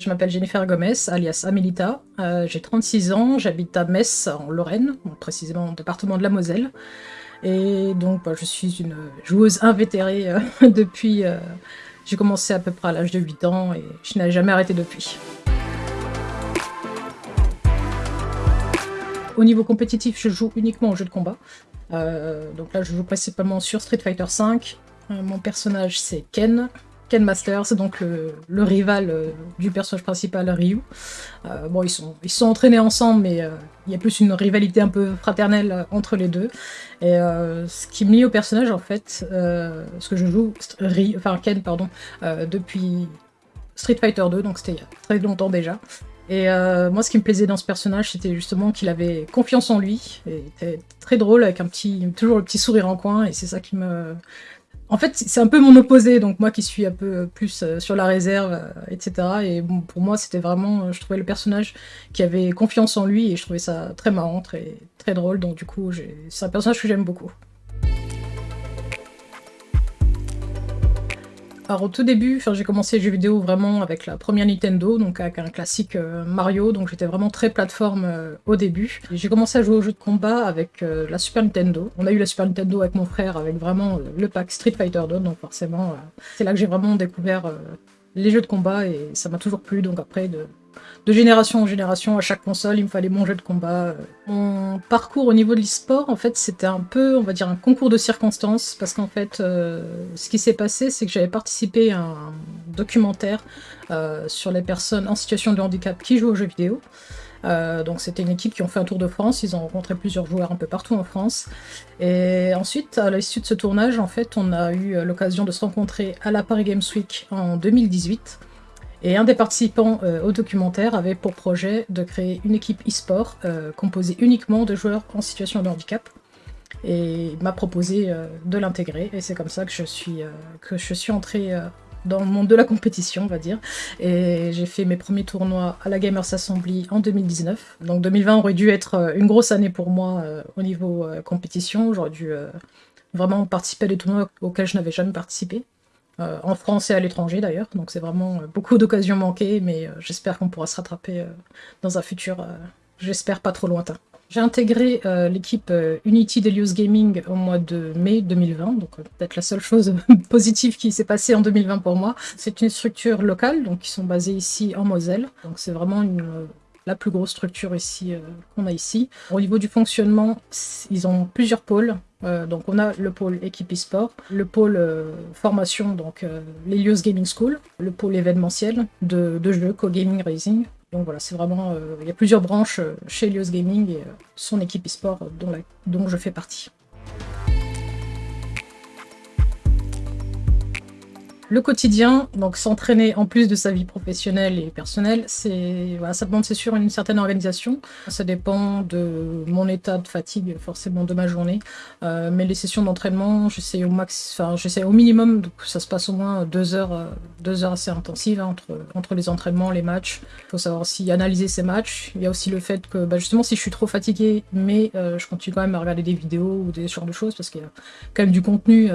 Je m'appelle Jennifer Gomez, alias Amelita. Euh, j'ai 36 ans, j'habite à Metz, en Lorraine, précisément au département de la Moselle. Et donc, bah, je suis une joueuse invétérée euh, depuis... Euh, j'ai commencé à peu près à l'âge de 8 ans et je n'ai jamais arrêté depuis. Au niveau compétitif, je joue uniquement aux jeux de combat. donc là, je joue principalement sur Street Fighter V. mon personnage, c'est Ken. Ken Masters, donc le, rival euh, du personnage principal Ryu. Euh, bon, ils sont, ils sont entraînés ensemble, mais euh, il y a plus une rivalité un peu fraternelle entre les deux. Et ce qui me lie au personnage, en fait, ce que je joue, enfin Ken, pardon, depuis Street Fighter 2, donc c'était il y a très longtemps déjà. Et moi, ce qui me plaisait dans ce personnage, c'était justement qu'il avait confiance en lui, et était très drôle, avec un petit, toujours le petit sourire en coin, et c'est ça qui me, en fait, c'est un peu mon opposé, donc moi qui suis un peu plus euh, sur la réserve, euh, etc. Et bon, pour moi, c'était vraiment, euh, je trouvais le personnage qui avait confiance en lui et je trouvais ça très marrant, très, très drôle. Donc du coup, c'est un personnage que j'aime beaucoup. Alors au tout début, j'ai commencé les jeux vidéo vraiment avec la première Nintendo, donc avec un classique euh, Mario, donc j'étais vraiment très plateforme euh, au début. J'ai commencé à jouer aux jeux de combat avec euh, la Super Nintendo. On a eu la Super Nintendo avec mon frère, avec vraiment le pack Street Fighter 2, donc forcément c'est là que j'ai vraiment découvert les jeux de combat et ça m'a toujours plu, donc après de de génération en génération, à chaque console, il me fallait mon jeu de combat. Mon parcours au niveau de l'e-sport, en fait, c'était un peu, on va dire, un concours de circonstances, parce qu'en fait, euh, ce qui s'est passé, c'est que j'avais participé à un documentaire euh, sur les personnes en situation de handicap qui jouent aux jeux vidéo. Euh, donc c'était une équipe qui ont fait un tour de France, ils ont rencontré plusieurs joueurs un peu partout en France. Et ensuite, à l'issue de ce tournage, en fait, on a eu l'occasion de se rencontrer à la Paris Games Week en 2018. Et un des participants euh, au documentaire avait pour projet de créer une équipe e-sport euh, composée uniquement de joueurs en situation de handicap. Et m'a proposé euh, de l'intégrer. Et c'est comme ça que je suis, que je suis entrée dans le monde de la compétition, on va dire. Et j'ai fait mes premiers tournois à la Gamers Assembly en 2019. Donc 2020 aurait dû être une grosse année pour moi au niveau compétition. J'aurais dû vraiment participer à des tournois auxquels je n'avais jamais participé. Euh, en France et à l'étranger d'ailleurs, donc c'est vraiment euh, beaucoup d'occasions manquées, mais euh, j'espère qu'on pourra se rattraper dans un futur, j'espère pas trop lointain. J'ai intégré l'équipe Unity Delius Gaming au mois de mai 2020, donc peut-être la seule chose positive qui s'est passée en 2020 pour moi. C'est une structure locale, donc qui sont basées ici en Moselle, donc c'est vraiment la plus grosse structure ici qu'on a ici. Au niveau du fonctionnement, ils ont plusieurs pôles. Euh, donc on a le pôle équipe e-sport, le pôle euh, formation, donc euh, l'Elios Gaming School, le pôle événementiel de, jeux, co-gaming racing. Donc voilà, c'est vraiment, il y a plusieurs branches chez Elios Gaming et son équipe e-sport dont je fais partie. Le quotidien, donc s'entraîner en plus de sa vie professionnelle et personnelle, c'est voilà, ça demande c'est sûr une certaine organisation. Ça dépend de mon état de fatigue, forcément de ma journée. Euh, mais les sessions d'entraînement, j'essaie au max, enfin j'essaie au minimum, ça se passe au moins deux heures, euh, deux heures assez intensives hein, entre entre les entraînements, les matchs. Il faut savoir aussi analyser ces matchs. Il y a aussi le fait que bah, justement si je suis trop fatigué, mais euh, je continue quand même à regarder des vidéos ou des genres de choses parce qu'il y a quand même du contenu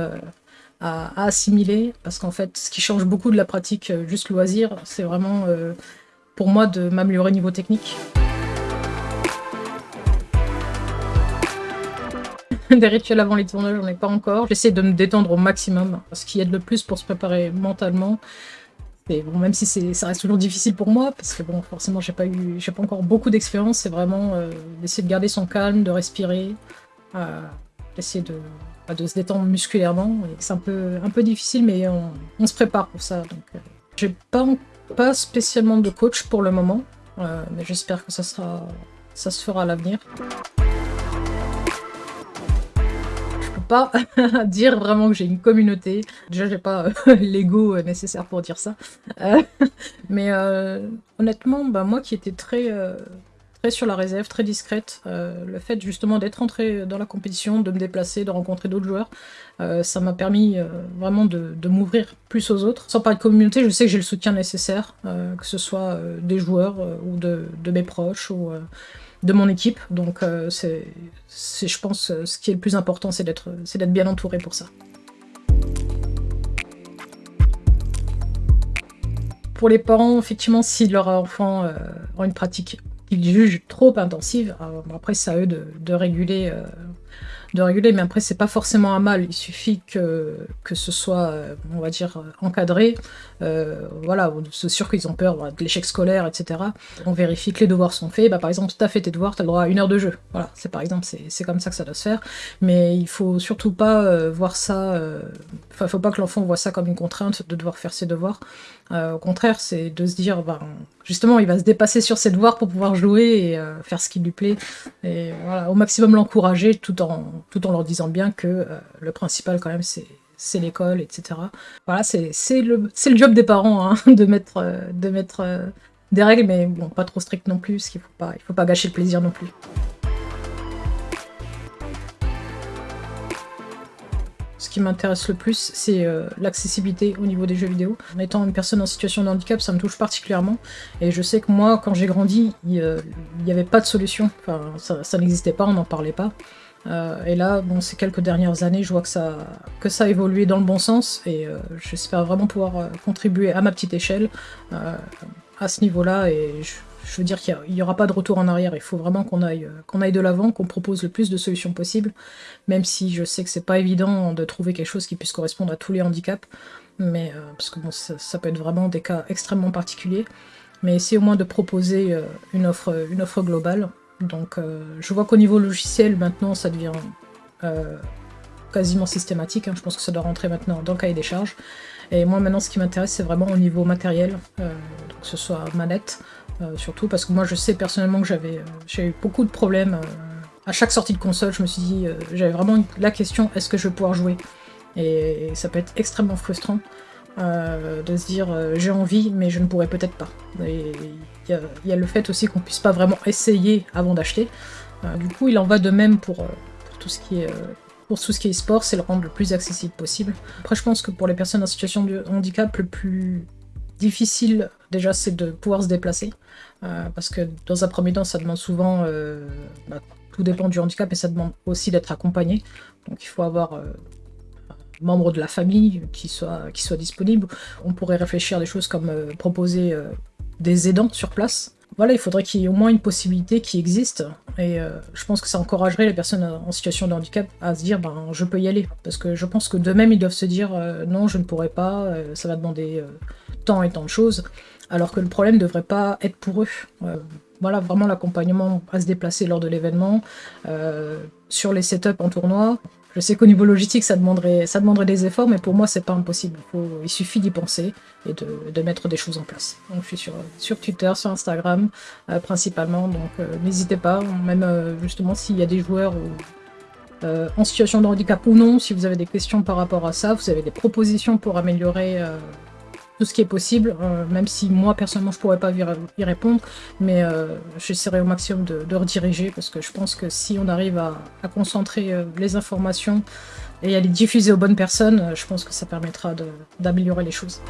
à, assimiler, parce qu'en fait, ce qui change beaucoup de la pratique euh, juste loisir, c'est vraiment euh, pour moi de m'améliorer niveau technique. Des rituels avant les tournages, j'en ai pas encore. J'essaie de me détendre au maximum, ce qui aide le plus pour se préparer mentalement. Et bon, même si ça reste toujours difficile pour moi, parce que bon, forcément, j'ai pas eu, j'ai pas encore beaucoup d'expérience. C'est vraiment euh, d'essayer de garder son calme, de respirer, d'essayer de de se détendre musculairement. C'est un peu, un peu difficile, mais on, se prépare pour ça. Donc, euh, j'ai pas, pas spécialement de coach pour le moment, euh, mais j'espère que ça, sera, ça se fera à l'avenir. Je peux pas dire vraiment que j'ai une communauté. Déjà, j'ai pas euh, l'ego nécessaire pour dire ça. mais honnêtement, bah, moi qui étais très très sur la réserve, très discrète. Euh, le fait justement d'être entrée dans la compétition, de me déplacer, de rencontrer d'autres joueurs, euh, ça m'a permis euh, vraiment de, m'ouvrir plus aux autres. Sans parler de communauté, je sais que j'ai le soutien nécessaire, que ce soit des joueurs ou de, mes proches ou de mon équipe. Donc c'est, je pense, ce qui est le plus important, c'est d'être bien entouré pour ça. pour les parents, effectivement, si leur enfant a une pratique qu'ils jugent trop intensive, après c'est à eux de, réguler de réguler, mais après c'est pas forcément un mal, il suffit que, ce soit, euh, on va dire, encadré, euh, voilà, c'est sûr qu'ils ont peur de l'échec scolaire, etc. On vérifie que les devoirs sont faits, bah, par exemple, tu as fait tes devoirs, tu as le droit à une heure de jeu, voilà, c'est par exemple, c'est comme ça que ça doit se faire, mais il faut surtout pas euh, voir ça, enfin, il faut pas que l'enfant voit ça comme une contrainte de devoir faire ses devoirs, au contraire, c'est de se dire, ben, justement, il va se dépasser sur ses devoirs pour pouvoir jouer et faire ce qui lui plaît, et voilà, au maximum l'encourager tout en leur disant bien que euh, le principal quand même c'est l'école, etc. Voilà, c'est le, job des parents hein, de mettre, euh, euh, des règles, mais bon, pas trop strict non plus, parce qu'il il faut pas gâcher le plaisir non plus. Ce qui m'intéresse le plus, c'est l'accessibilité au niveau des jeux vidéo. En étant une personne en situation de handicap, ça me touche particulièrement. Et je sais que moi, quand j'ai grandi, il n'y avait pas de solution. Enfin, ça, n'existait pas, on n'en parlait pas. Euh, et là, bon, ces quelques dernières années, je vois que ça, que ça a évolué dans le bon sens et euh, j'espère vraiment pouvoir euh, contribuer à ma petite échelle à ce niveau-là. Veux dire qu'il n'y aura pas de retour en arrière. Il faut vraiment qu'on aille, qu'on aille de l'avant, qu'on propose le plus de solutions possibles, même si je sais que c'est pas évident de trouver quelque chose qui puisse correspondre à tous les handicaps. Mais parce que bon, ça, peut être vraiment des cas extrêmement particuliers. Mais essayer au moins de proposer une offre, une offre globale donc euh, je vois qu'au niveau logiciel, maintenant, ça devient euh, quasiment systématique. Hein. Je pense que ça doit rentrer maintenant dans le cahier des charges. Et moi, maintenant, ce qui m'intéresse, c'est vraiment au niveau matériel, euh, que ce soit manette, surtout, parce que moi, je sais personnellement que j'avais eu beaucoup de problèmes. à chaque sortie de console, je me suis dit, j'avais vraiment la question, est-ce que je vais pouvoir jouer? Et ça peut être extrêmement frustrant. Euh, de se dire euh, j'ai envie mais je ne pourrais peut-être pas. il y, a le fait aussi qu'on puisse pas vraiment essayer avant d'acheter. Euh, du coup il en va de même pour, tout ce qui est pour tout ce qui est sport, c'est le rendre le plus accessible possible. Après je pense que pour les personnes en situation de handicap, le plus difficile déjà c'est de pouvoir se déplacer. parce que dans un premier temps ça demande souvent, bah, tout dépend du handicap et ça demande aussi d'être accompagné. Donc il faut avoir membres de la famille qui soient, qui soit disponibles. On pourrait réfléchir à des choses comme euh, proposer euh, des aidants sur place. Voilà, il faudrait qu'il y ait au moins une possibilité qui existe. Et euh, je pense que ça encouragerait les personnes en situation de handicap à se dire ben, je peux y aller. Parce que je pense que d'eux-mêmes, ils doivent se dire non, je ne pourrais pas, ça va demander tant et tant de choses. Alors que le problème ne devrait pas être pour eux voilà, vraiment l'accompagnement à se déplacer lors de l'événement, sur les setups en tournoi, je sais qu'au niveau logistique, ça demanderait, ça demanderait des efforts, mais pour moi, c'est pas impossible. Il, suffit d'y penser et de, mettre des choses en place. Donc, je suis sur, sur Twitter, sur Instagram, euh, principalement, donc euh, n'hésitez pas, même euh, justement s'il y a des joueurs en situation de handicap ou non, si vous avez des questions par rapport à ça, vous avez des propositions pour améliorer tout ce qui est possible, euh, même si moi personnellement je pourrais pas y répondre, mais euh, j'essaierai au maximum de, rediriger parce que je pense que si on arrive à, concentrer euh, les informations et à les diffuser aux bonnes personnes, je pense que ça permettra d'améliorer les choses.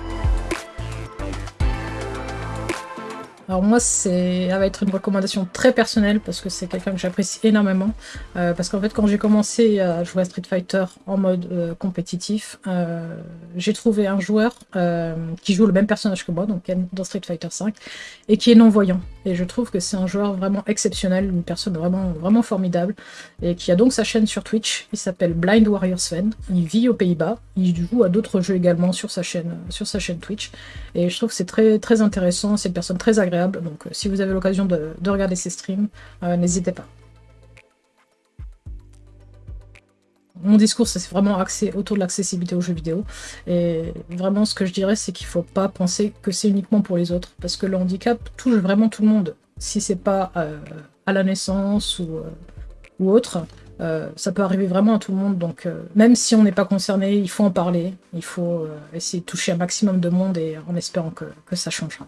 Alors moi, ça va être une recommandation très personnelle parce que c'est quelqu'un que j'apprécie énormément. Euh, parce qu'en fait, quand j'ai commencé à jouer à Street Fighter en mode euh, compétitif, euh, j'ai trouvé un joueur qui joue le même personnage que moi, donc dans Street Fighter 5, et qui est non-voyant. Et je trouve que c'est un joueur vraiment exceptionnel, une personne vraiment, vraiment formidable, et qui a donc sa chaîne sur Twitch. Il s'appelle Blind Warrior Sven. Il vit aux Pays-Bas. Il joue à d'autres jeux également sur sa chaîne, sur sa chaîne Twitch. Et je trouve que c'est très, très intéressant. C'est une personne très agréable donc euh, si vous avez l'occasion de, regarder ces streams, euh, n'hésitez pas. Mon discours, c'est vraiment axé autour de l'accessibilité aux jeux vidéo. Et vraiment, ce que je dirais, c'est qu'il ne faut pas penser que c'est uniquement pour les autres. Parce que le handicap touche vraiment tout le monde. Si c'est pas euh, à la naissance ou, ou autre, ça peut arriver vraiment à tout le monde. Donc, même si on n'est pas concerné, il faut en parler. Il faut essayer de toucher un maximum de monde et en espérant que ça changera.